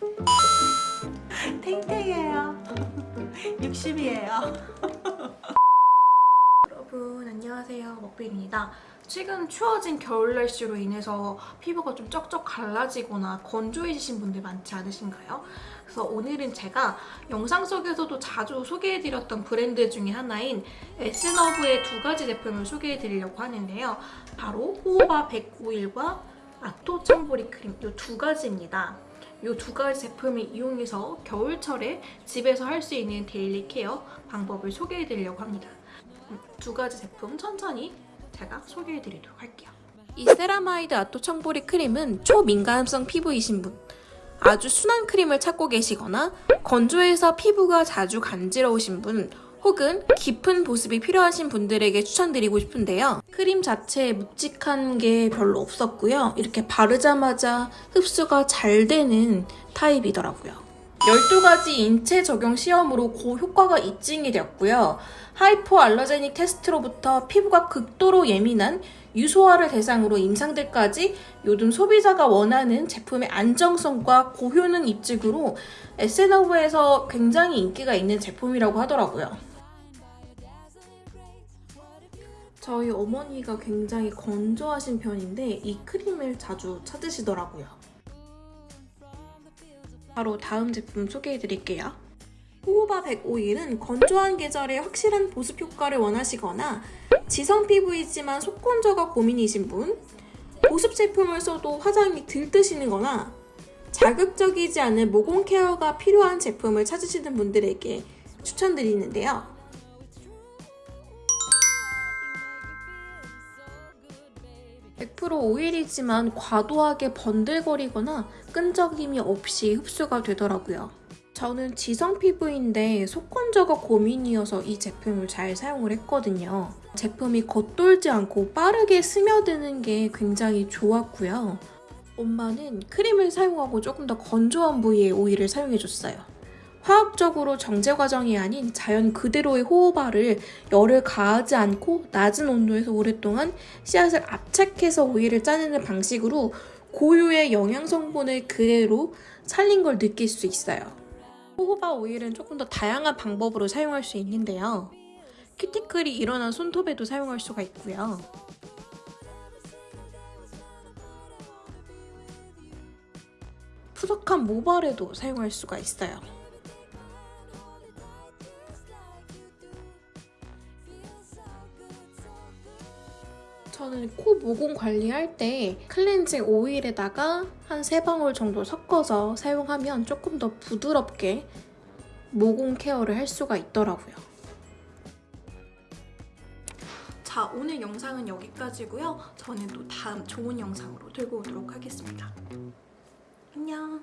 탱탱해요 60이에요 여러분 안녕하세요 먹빈입니다 최근 추워진 겨울 날씨로 인해서 피부가 좀 쩍쩍 갈라지거나 건조해지신 분들 많지 않으신가요? 그래서 오늘은 제가 영상 속에서도 자주 소개해드렸던 브랜드 중에 하나인 에스너브의 두 가지 제품을 소개해드리려고 하는데요. 바로 호호바 101과 아토 청보리 크림 이 두 가지입니다. 이 두 가지 제품을 이용해서 겨울철에 집에서 할 수 있는 daily care 방법을 소개해드리려고 합니다. 음, 두 가지 제품 천천히 제가 소개해드리도록 할게요. 이 세라마이드 아토 청보리 크림은 초민감성 피부이신 분, 아주 순한 크림을 찾고 계시거나 건조해서 피부가 자주 간지러우신 분 혹은 깊은 보습이 필요하신 분들에게 추천드리고 싶은데요. 크림 자체에 묵직한 게 별로 없었고요. 이렇게 바르자마자 흡수가 잘 되는 타입이더라고요. 12가지 인체 적용 시험으로 고효과가 입증이 되었고요. 하이포 알러제닉 테스트로부터 피부가 극도로 예민한 유소화를 대상으로 임상들까지 요즘 소비자가 원하는 제품의 안정성과 고효능 입증으로 에스너브에서 굉장히 인기가 있는 제품이라고 하더라고요. 저희 어머니가 굉장히 건조하신 편인데 이 크림을 자주 찾으시더라고요. 바로 다음 제품 소개해드릴게요. 호호바 101은 건조한 계절에 확실한 보습 효과를 원하시거나 지성 피부이지만 속건조가 고민이신 분, 보습 제품을 써도 화장이 들뜨시는 거나 자극적이지 않은 모공 케어가 필요한 제품을 찾으시는 분들에게 추천드리는데요. 100% 오일이지만 과도하게 번들거리거나 끈적임이 없이 흡수가 되더라고요. 저는 지성 피부인데 속건조가 고민이어서 이 제품을 잘 사용을 했거든요. 제품이 겉돌지 않고 빠르게 스며드는 게 굉장히 좋았고요. 엄마는 크림을 사용하고 조금 더 건조한 부위에 오일을 사용해줬어요. 화학적으로 정제 과정이 아닌 자연 그대로의 호호바를 열을 가하지 않고 낮은 온도에서 오랫동안 씨앗을 압착해서 오일을 짜내는 방식으로 고유의 영양 성분을 그대로 살린 걸 느낄 수 있어요. 호호바 오일은 조금 더 다양한 방법으로 사용할 수 있는데요. 큐티클이 일어난 손톱에도 사용할 수가 있고요. 푸석한 모발에도 사용할 수가 있어요. 저는 코 모공 관리할 때 클렌징 오일에다가 한 3방울 정도 섞어서 사용하면 조금 더 부드럽게 모공 케어를 할 수가 있더라고요. 자, 오늘 영상은 여기까지고요. 저는 또 다음 좋은 영상으로 들고 오도록 하겠습니다. 안녕!